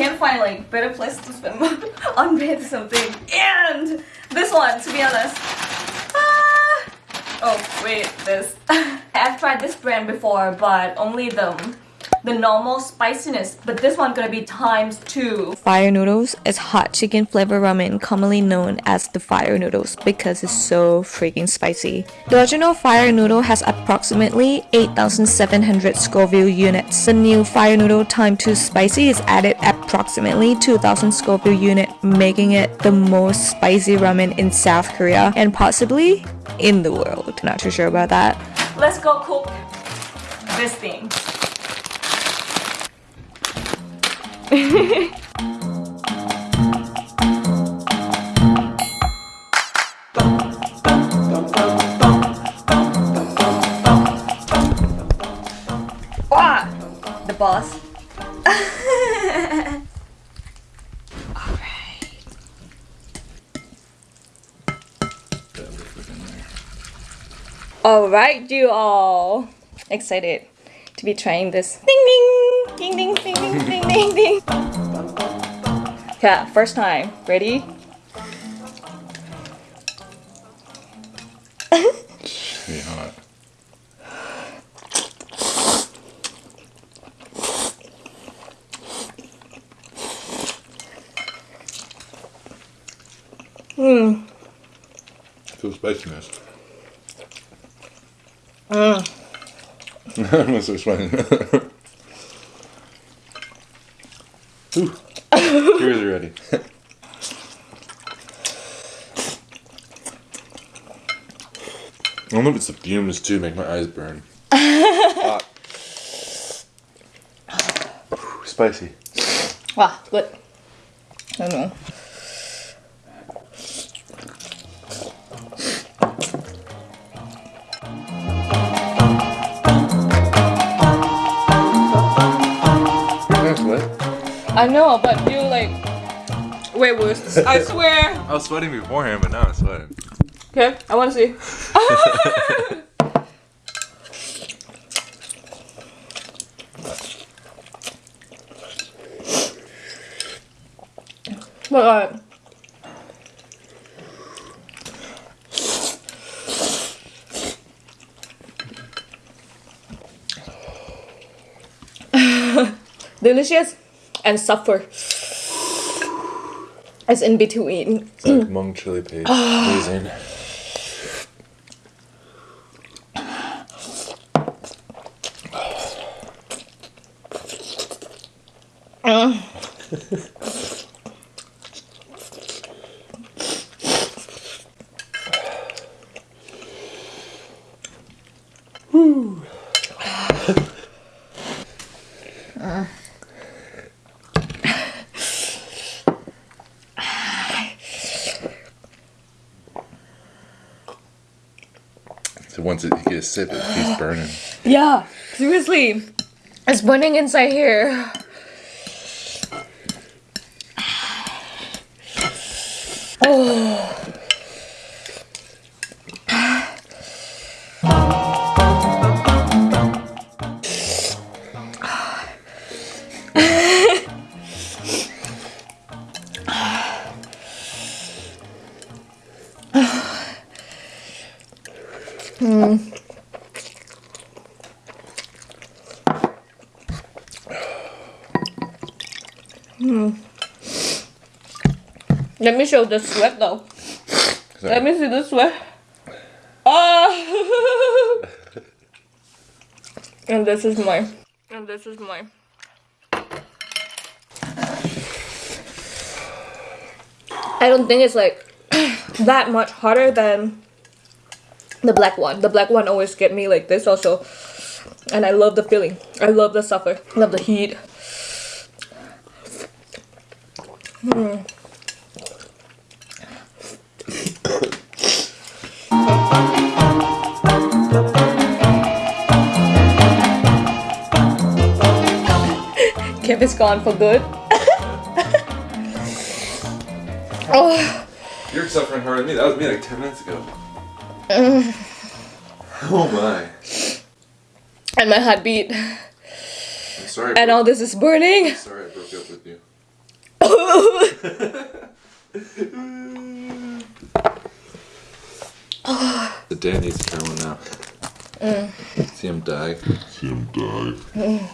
can't find like better place to spend on bed something. And this one, to be honest. Ah! Oh wait, this. I've tried this brand before, but only them the normal spiciness, but this one gonna be times two. Fire noodles is hot chicken flavor ramen, commonly known as the fire noodles because it's so freaking spicy. The original fire noodle has approximately 8,700 Scoville units. The new fire noodle time 2 spicy is added approximately 2,000 Scoville unit, making it the most spicy ramen in South Korea and possibly in the world. Not too sure about that. Let's go cook this thing. wow, the boss. Alright, you all. Excited to be trying this. Ding ding! Ding ding ding ding ding ding! Yeah, first time. Ready? Pretty hot. Hmm. Feel spiciness. Mm. I'm so sweating. Ooh. Tears already. I don't know if it's the fumes too, make my eyes burn. Hot. Spicy. Wow, good. I don't know. I know, but you like Wait, worse. I swear. I was sweating beforehand, but now I'm sweating. Okay, I want to see. but uh, delicious and suffer as in between. It's like Hmong chili paste. Ah. Amazing. Ah. Once it, you get sip, it keeps burning. Yeah, seriously. It's burning inside here. Oh. Let me show the sweat though. Let me see the sweat. Ah! and this is mine. And this is mine. I don't think it's like that much hotter than the black one. The black one always get me like this also. And I love the feeling. I love the suffer. love the heat. Hmm. Kev is gone for good. oh. You're suffering harder than me. That was me like 10 minutes ago. oh my. And my heartbeat. I'm sorry. And all this is burning. sorry I broke up with you. The dad needs to try one now. See him die. See him die.